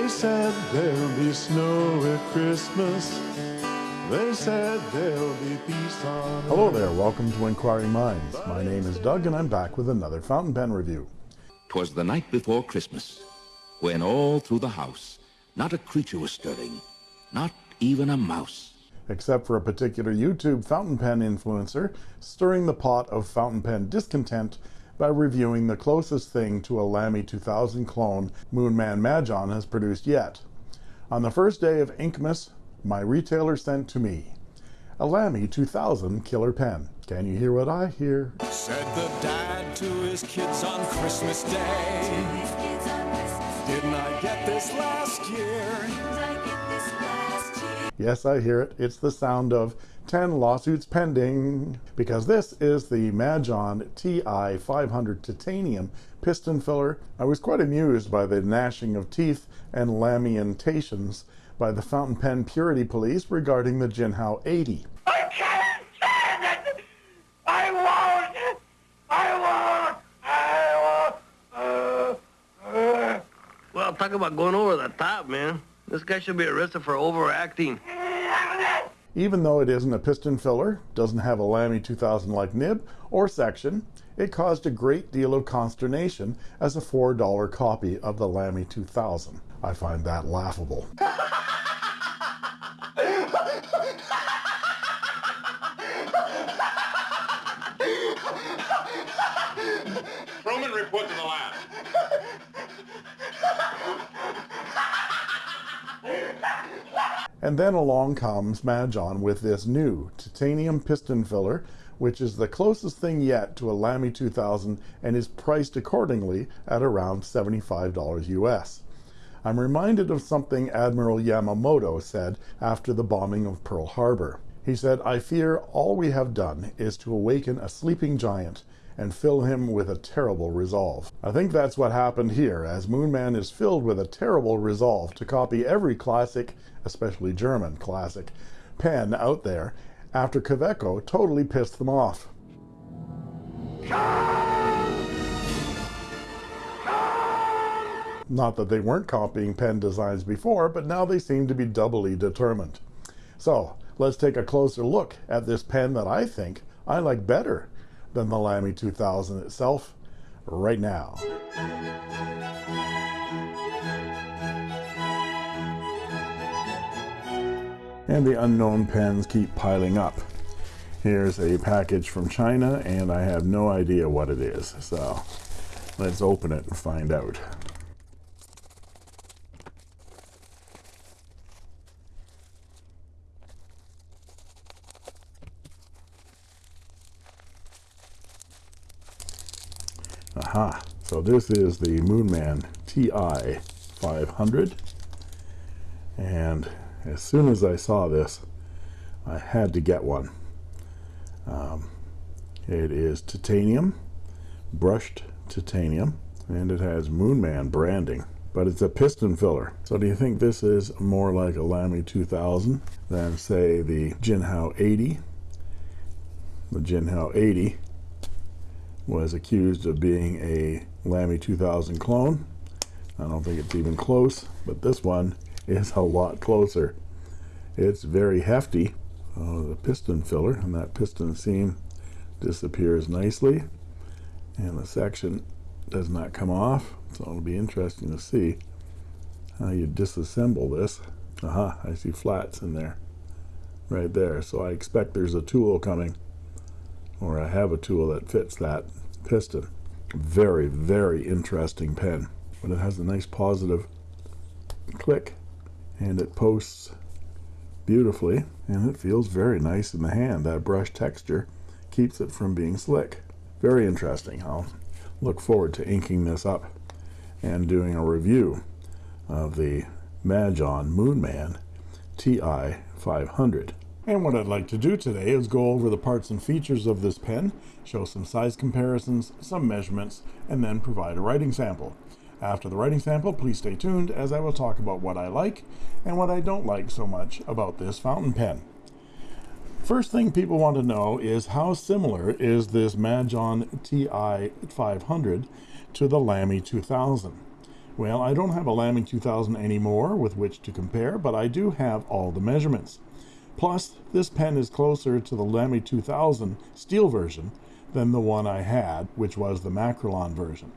They said there'll be snow at Christmas. They said there'll be peace on Hello there, welcome to Inquiring Minds. My name is Doug and I'm back with another fountain pen review. 'Twas the night before Christmas, when all through the house not a creature was stirring, not even a mouse. Except for a particular YouTube fountain pen influencer stirring the pot of fountain pen discontent by reviewing the closest thing to a Lamy 2000 clone Moonman Majohn has produced yet. On the first day of Inkmas, my retailer sent to me a Lamy 2000 killer pen. Can you hear what I hear? Said the dad to his kids on Christmas Day. Didn't I get this last year? Yes, I hear it. It's the sound of 10 lawsuits pending. Because this is the Majohn TI 500 titanium piston filler. I was quite amused by the gnashing of teeth and lamentations by the fountain pen purity police regarding the Jinhao 80. I can't stand it! I won't! I won't! I won't! Uh, uh. Well, talk about going over the top, man. This guy should be arrested for overacting. Even though it isn't a piston filler, doesn't have a Lamy 2000 like nib or section, it caused a great deal of consternation as a $4 copy of the Lamy 2000. I find that laughable. Truman, report to the lab. And then along comes Majohn with this new titanium piston filler, which is the closest thing yet to a Lamy 2000 and is priced accordingly at around $75 US. I'm reminded of something Admiral Yamamoto said after the bombing of Pearl Harbor. He said, I fear all we have done is to awaken a sleeping giant and fill him with a terrible resolve. I think that's what happened here, as Moonman is filled with a terrible resolve to copy every classic, especially German classic, pen out there after Kaweco totally pissed them off. Not that they weren't copying pen designs before, but now they seem to be doubly determined. So let's take a closer look at this pen that I think I like better than the Lamy 2000 itself right now. And the unknown pens keep piling up. Here's a package from China and I have no idea what it is. So let's open it and find out. Aha, so this is the Moonman TI 500 and as soon as I saw this I had to get one. Um, it is titanium brushed titanium and it has Moonman branding but it's a piston filler. So do you think this is more like a Lamy 2000 than say the Jinhao 80 the Jinhao 80 was accused of being a Lamy 2000 clone. I don't think it's even close, but this one is a lot closer. It's very hefty. Oh, the piston filler and that piston seam disappears nicely and the section does not come off so it'll be interesting to see how you disassemble this aha I see flats in there right there so I expect there's a tool coming or I have a tool that fits that piston very very interesting pen. But it has a nice positive click and it posts beautifully and it feels very nice in the hand. That brush texture keeps it from being slick. Very interesting. I'll look forward to inking this up and doing a review of the Majohn Moonman TI 500 and what I'd like to do today is go over the parts and features of this pen, show some size comparisons, some measurements, and then provide a writing sample. After the writing sample, please stay tuned as I will talk about what I like and what I don't like so much about this fountain pen. First thing people want to know is how similar is this Majohn TI 500 to the Lamy 2000? Well, I don't have a Lamy 2000 anymore with which to compare, but I do have all the measurements. Plus, this pen is closer to the Lamy 2000 steel version than the one I had, which was the Makrolon version.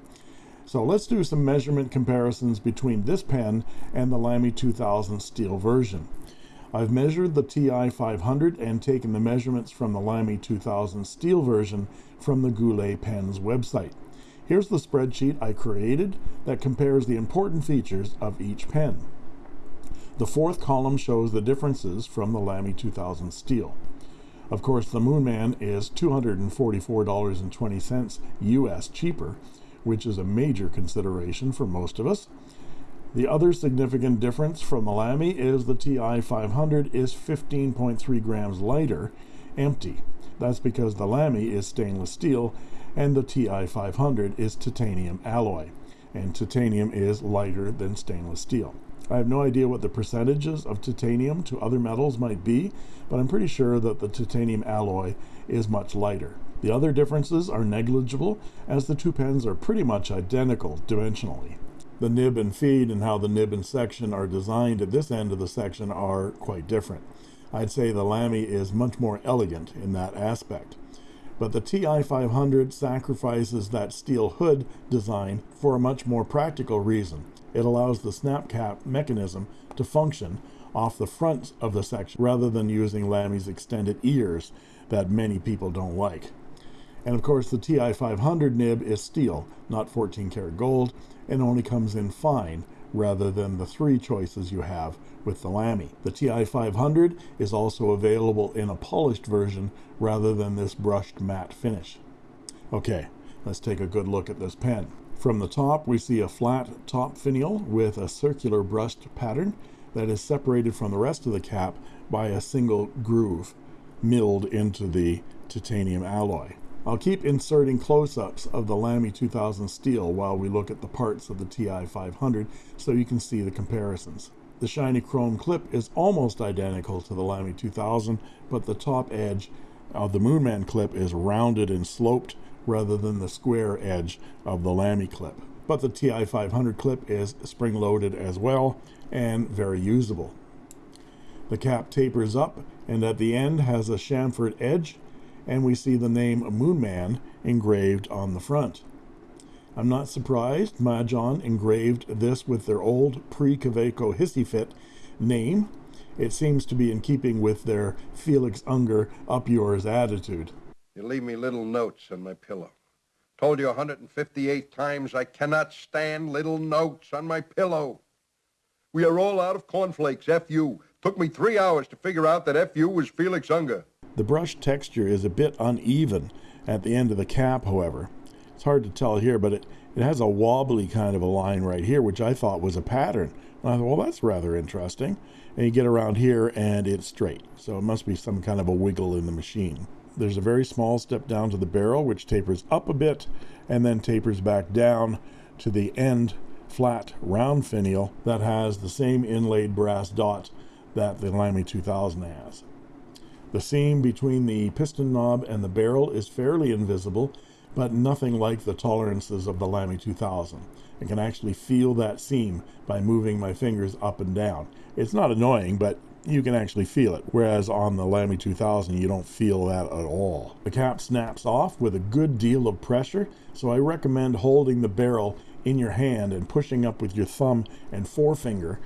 So let's do some measurement comparisons between this pen and the Lamy 2000 steel version. I've measured the TI 500 and taken the measurements from the Lamy 2000 steel version from the Goulet Pens website. Here's the spreadsheet I created that compares the important features of each pen. The fourth column shows the differences from the Lamy 2000 steel. Of course, the Moonman is $244.20 US cheaper, which is a major consideration for most of us. The other significant difference from the Lamy is the TI 500 is 15.3 grams lighter, empty. That's because the Lamy is stainless steel and the TI 500 is titanium alloy, and titanium is lighter than stainless steel. I have no idea what the percentages of titanium to other metals might be, but I'm pretty sure that the titanium alloy is much lighter. The other differences are negligible, as the two pens are pretty much identical dimensionally. The nib and feed and how the nib and section are designed at this end of the section are quite different. I'd say the Lamy is much more elegant in that aspect. But the TI 500 sacrifices that steel hood design for a much more practical reason. It allows the snap cap mechanism to function off the front of the section rather than using Lamy's extended ears that many people don't like. And of course the TI 500 nib is steel, not 14 karat gold, and only comes in fine rather than the three choices you have with the Lamy. The TI 500 is also available in a polished version rather than this brushed matte finish. Okay, let's take a good look at this pen. From the top, we see a flat top finial with a circular brushed pattern that is separated from the rest of the cap by a single groove milled into the titanium alloy. I'll keep inserting close-ups of the Lamy 2000 steel while we look at the parts of the TI 500 so you can see the comparisons. The shiny chrome clip is almost identical to the Lamy 2000, but the top edge of the Moonman clip is rounded and sloped rather than the square edge of the Lamy clip. But the TI 500 clip is spring-loaded as well and very usable. The cap tapers up and at the end has a chamfered edge and we see the name Moonman engraved on the front. I'm not surprised Majohn engraved this with their old pre-Kaweco Hissy Fit name. It seems to be in keeping with their Felix Unger up yours attitude. You leave me little notes on my pillow. Told you 158 times I cannot stand little notes on my pillow. We are all out of cornflakes, F.U. Took me three hours to figure out that F.U. was Felix Unger. The brush texture is a bit uneven at the end of the cap, however. It's hard to tell here, but it, it has a wobbly kind of a line right here, which I thought was a pattern. And I thought, well, that's rather interesting. And you get around here and it's straight. So it must be some kind of a wiggle in the machine. There's a very small step down to the barrel, which tapers up a bit and then tapers back down to the end flat round finial that has the same inlaid brass dot that the Lamy 2000 has. The seam between the piston knob and the barrel is fairly invisible, but nothing like the tolerances of the Lamy 2000. I can actually feel that seam by moving my fingers up and down. It's not annoying, but you can actually feel it, whereas on the Lamy 2000 you don't feel that at all. The cap snaps off with a good deal of pressure, so I recommend holding the barrel in your hand and pushing up with your thumb and forefinger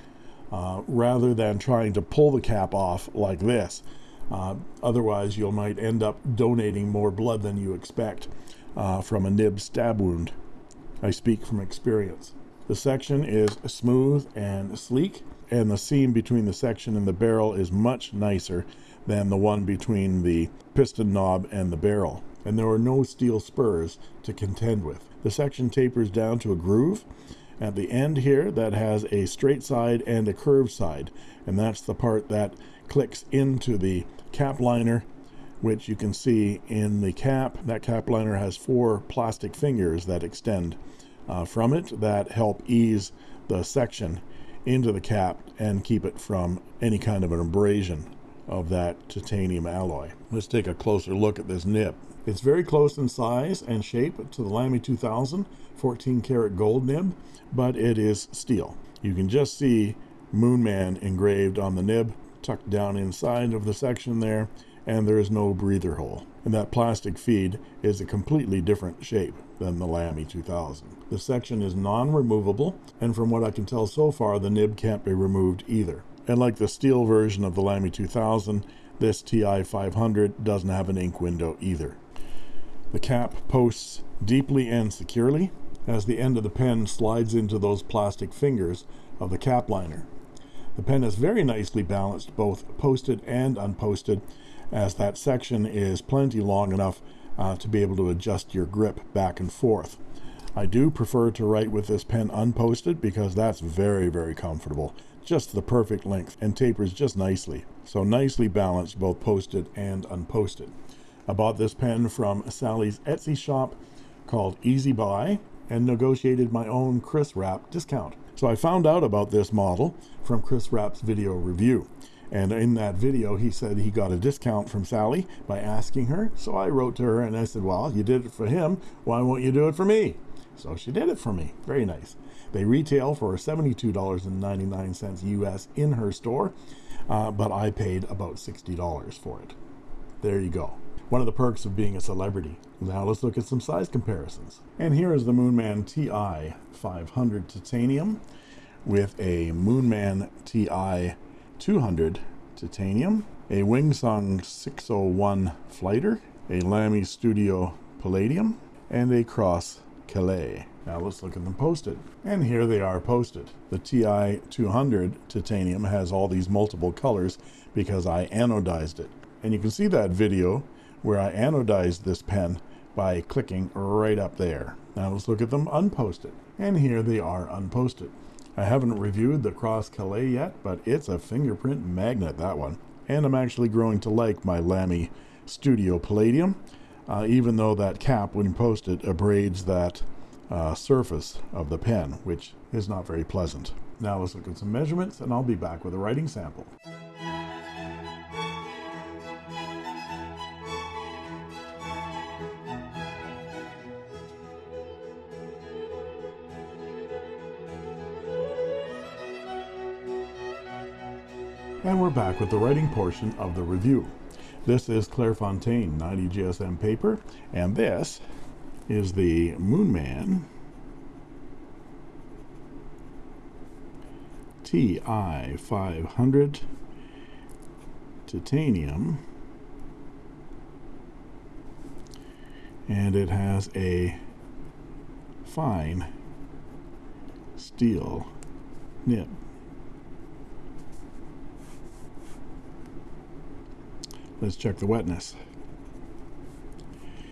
uh, rather than trying to pull the cap off like this. Uh, otherwise, you might end up donating more blood than you expect uh, from a nib stab wound. I speak from experience. The section is smooth and sleek, and the seam between the section and the barrel is much nicer than the one between the piston knob and the barrel. And there are no steel spurs to contend with. The section tapers down to a groove at the end here that has a straight side and a curved side, and that's the part that clicks into the cap liner which you can see in the cap. That cap liner has four plastic fingers that extend uh, from it that help ease the section into the cap and keep it from any kind of an abrasion of that titanium alloy. Let's take a closer look at this nib. It's very close in size and shape to the Lamy 2000 14 karat gold nib, but it is steel. You can just see Moonman engraved on the nib, tucked down inside of the section there, and there is no breather hole. And that plastic feed is a completely different shape than the Lamy 2000. The section is non-removable, and from what I can tell so far, the nib can't be removed either. And like the steel version of the Lamy 2000, this TI 500 doesn't have an ink window either. The cap posts deeply and securely as the end of the pen slides into those plastic fingers of the cap liner. The pen is very nicely balanced, both posted and unposted, as that section is plenty long enough uh, to be able to adjust your grip back and forth. I do prefer to write with this pen unposted because that's very, very comfortable. Just the perfect length and tapers just nicely. So nicely balanced, both posted and unposted. I bought this pen from Sally's Etsy shop called Easy Buy and negotiated my own Chris Rapp discount. So I found out about this model from Chris Rapp's video review. And in that video, he said he got a discount from Sally by asking her. So I wrote to her and I said, Well, you did it for him. Why won't you do it for me? So she did it for me. Very nice. They retail for $72.99 US in her store, uh, but I paid about $60 for it. There you go. One of the perks of being a celebrity. Now let's look at some size comparisons. And here is the Moonman TI 500 Titanium with a Moonman TI 200 Titanium, a Wingsung 601 Flighter, a Lamy Studio Palladium, and a Cross Calais. Now let's look at them posted. And here they are posted. The TI 200 titanium has all these multiple colors because I anodized it. And you can see that video where I anodized this pen by clicking right up there. Now let's look at them unposted. And here they are unposted. I haven't reviewed the Cross Calais yet, but it's a fingerprint magnet, that one. And I'm actually growing to like my Lamy Studio Palladium, uh, even though that cap, when posted, abrades that uh, surface of the pen, which is not very pleasant. Now let's look at some measurements, and I'll be back with a writing sample. And we're back with the writing portion of the review. This is Clairefontaine 90 GSM paper, and this is the Moonman TI 500 titanium and it has a fine steel nib. Let's check the wetness.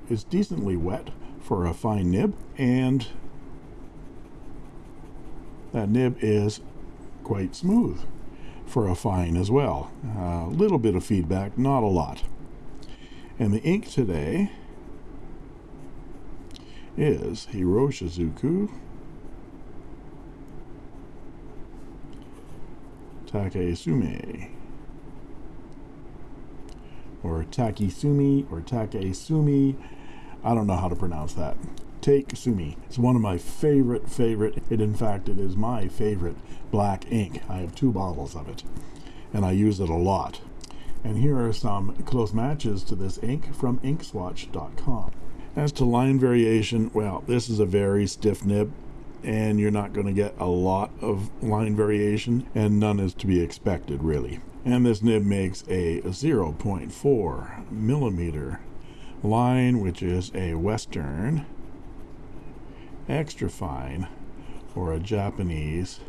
It's decently wet for a fine nib and that nib is quite smooth for a fine as well. A little bit of feedback, not a lot. And the ink today is Iroshizuku Takesume or Takisumi or Takesumi. I don't know how to pronounce that. Take Sumi. It's one of my favorite, favorite, it in fact, it is my favorite black ink. I have two bottles of it, and I use it a lot. And here are some close matches to this ink from inkswatch.com. As to line variation, well, this is a very stiff nib, and you're not going to get a lot of line variation, and none is to be expected, really. And this nib makes a 0.4 millimeter line, which is a Western extra fine or a Japanese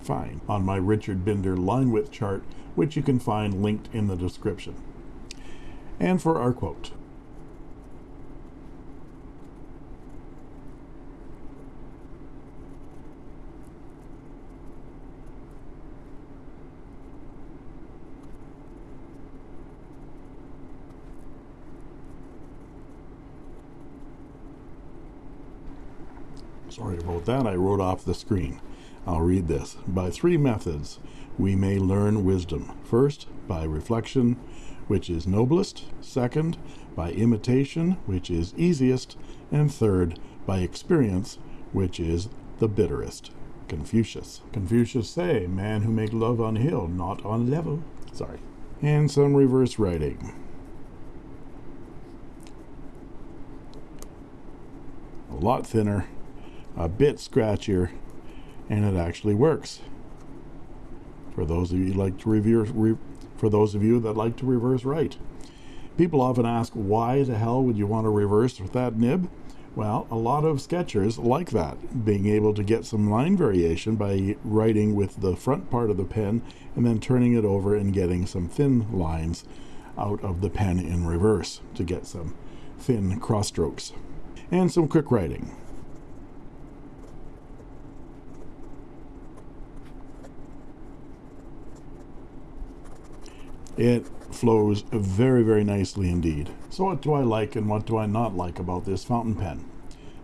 fine on my Richard Binder line width chart, which you can find linked in the description. And for our quote. Sorry about that, I wrote off the screen. I'll read this. By three methods, we may learn wisdom. First, by reflection, which is noblest. Second, by imitation, which is easiest. And third, by experience, which is the bitterest. Confucius. Confucius say, man who make love on hill, not on level. Sorry. And some reverse writing. A lot thinner, a bit scratchier, and it actually works. For those of you like to reverse, re, for those of you that like to reverse write. People often ask, why the hell would you want to reverse with that nib? Well, a lot of sketchers like that, being able to get some line variation by writing with the front part of the pen and then turning it over and getting some thin lines out of the pen in reverse to get some thin cross strokes. And some quick writing. It flows very, very nicely indeed. So what do I like and what do I not like about this fountain pen?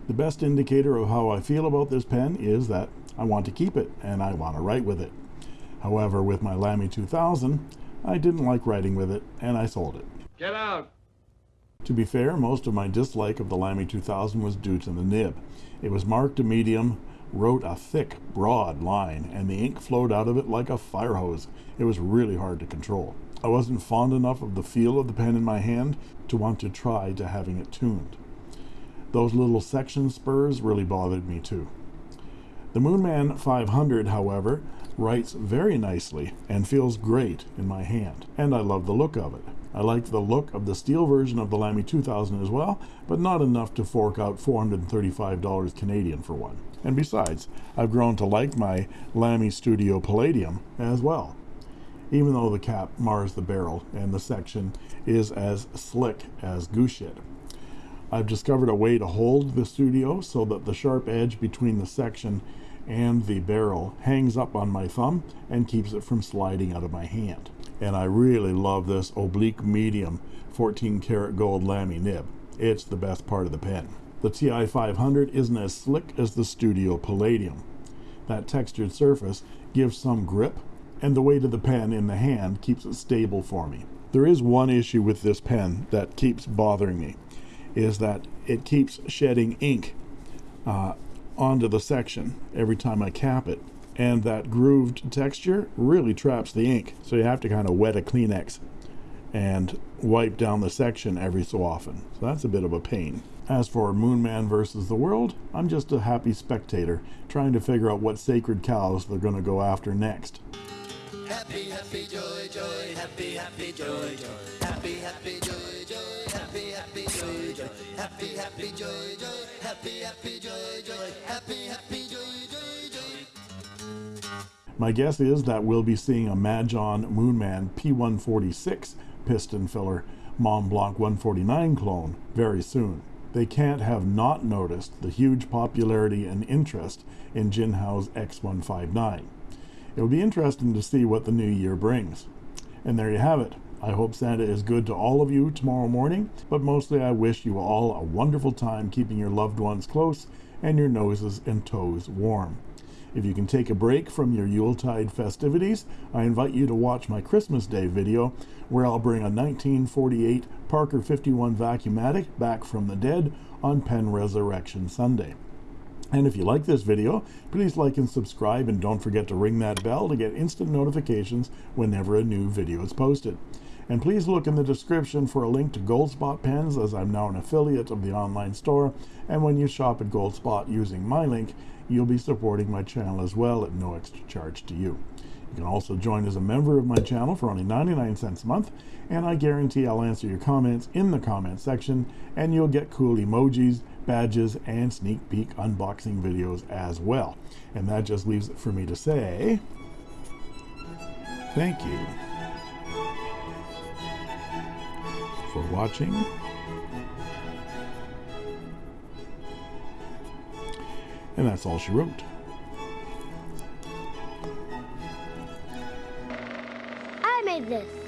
The best indicator of how I feel about this pen is that I want to keep it and I want to write with it. However, with my Lamy 2000, I didn't like writing with it and I sold it. Get out. To be fair, most of my dislike of the Lamy 2000 was due to the nib. It was marked a medium, wrote a thick, broad line, and the ink flowed out of it like a fire hose. It was really hard to control. I wasn't fond enough of the feel of the pen in my hand to want to try to having it tuned. Those little section spurs really bothered me too. The Moonman 500, however, writes very nicely and feels great in my hand, and I love the look of it. I like the look of the steel version of the Lamy 2000 as well, but not enough to fork out $435 Canadian for one. And besides, I've grown to like my Lamy Studio Palladium as well even though the cap mars the barrel and the section is as slick as goose shit. I've discovered a way to hold the studio so that the sharp edge between the section and the barrel hangs up on my thumb and keeps it from sliding out of my hand. And I really love this oblique medium 14 karat gold Lamy nib. It's the best part of the pen. The TI 500 isn't as slick as the Studio Palladium. That textured surface gives some grip and the weight of the pen in the hand keeps it stable for me. There is one issue with this pen that keeps bothering me, is that it keeps shedding ink uh, onto the section every time I cap it. And that grooved texture really traps the ink. So you have to kind of wet a Kleenex and wipe down the section every so often. So that's a bit of a pain. As for Moonman versus the world, I'm just a happy spectator trying to figure out what sacred cows they're going to go after next. Happy, happy, joy, joy, happy, happy, joy, joy, happy, happy, joy, joy, happy, happy, joy, joy, happy, happy, joy, joy, happy, happy, joy, joy, happy, happy, joy, joy, joy. My guess is that we'll be seeing a Majohn Moonman P146 piston filler Mont Blanc 149 clone very soon. They can't have not noticed the huge popularity and interest in Jinhao's X159. It will be interesting to see what the new year brings. And there you have it. I hope Santa is good to all of you tomorrow morning, but mostly I wish you all a wonderful time keeping your loved ones close and your noses and toes warm. If you can take a break from your Yuletide festivities, I invite you to watch my Christmas Day video where I'll bring a 1948 Parker 51 Vacuumatic back from the dead on Pen Resurrection Sunday. And if you like this video, please like and subscribe and don't forget to ring that bell to get instant notifications whenever a new video is posted. And please look in the description for a link to Goldspot pens as I'm now an affiliate of the online store. And when you shop at Goldspot using my link, you'll be supporting my channel as well at no extra charge to you. You can also join as a member of my channel for only 99 cents a month, and I guarantee I'll answer your comments in the comment section, and you'll get cool emojis, badges, and sneak peek unboxing videos as well. And that just leaves it for me to say, thank you for watching. And that's all she wrote. I made this.